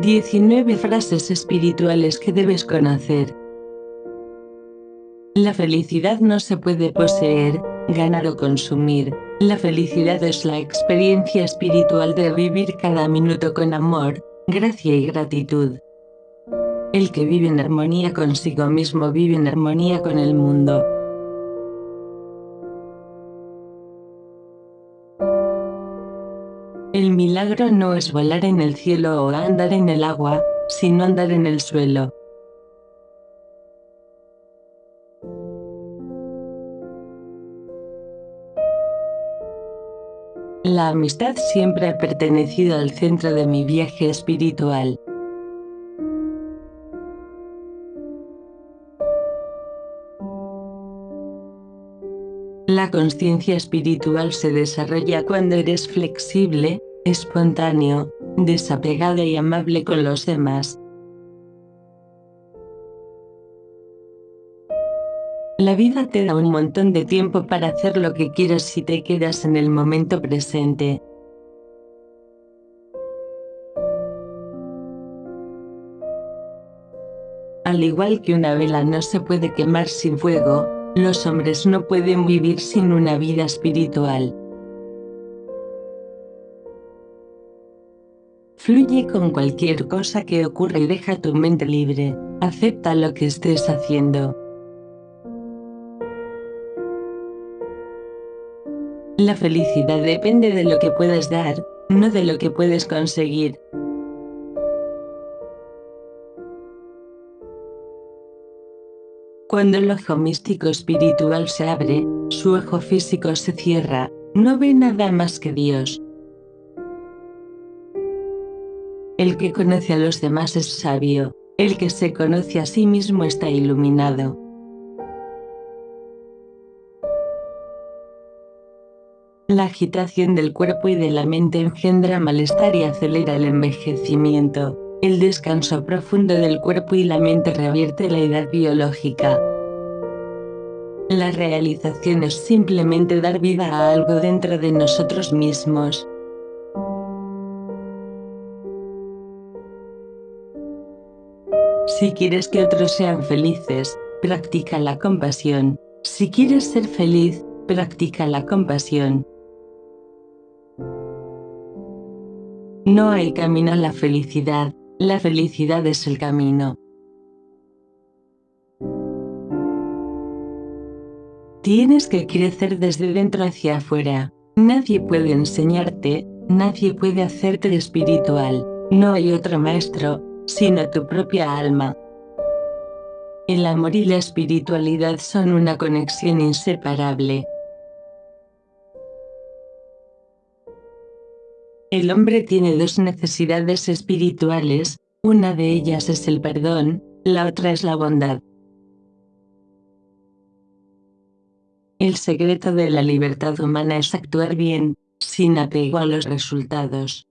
19 frases espirituales que debes conocer. La felicidad no se puede poseer, ganar o consumir. La felicidad es la experiencia espiritual de vivir cada minuto con amor, gracia y gratitud. El que vive en armonía consigo mismo vive en armonía con el mundo. El milagro no es volar en el cielo o andar en el agua, sino andar en el suelo. La amistad siempre ha pertenecido al centro de mi viaje espiritual. La conciencia espiritual se desarrolla cuando eres flexible, espontáneo, desapegado y amable con los demás. La vida te da un montón de tiempo para hacer lo que quieras si te quedas en el momento presente. Al igual que una vela no se puede quemar sin fuego, los hombres no pueden vivir sin una vida espiritual. Fluye con cualquier cosa que ocurra y deja tu mente libre, acepta lo que estés haciendo. La felicidad depende de lo que puedes dar, no de lo que puedes conseguir. Cuando el ojo místico espiritual se abre, su ojo físico se cierra, no ve nada más que Dios. El que conoce a los demás es sabio, el que se conoce a sí mismo está iluminado. La agitación del cuerpo y de la mente engendra malestar y acelera el envejecimiento. El descanso profundo del cuerpo y la mente revierte la edad biológica. La realización es simplemente dar vida a algo dentro de nosotros mismos. Si quieres que otros sean felices, practica la compasión. Si quieres ser feliz, practica la compasión. No hay camino a la felicidad, la felicidad es el camino. Tienes que crecer desde dentro hacia afuera. Nadie puede enseñarte, nadie puede hacerte espiritual. No hay otro maestro, sino tu propia alma. El amor y la espiritualidad son una conexión inseparable. El hombre tiene dos necesidades espirituales, una de ellas es el perdón, la otra es la bondad. El secreto de la libertad humana es actuar bien, sin apego a los resultados.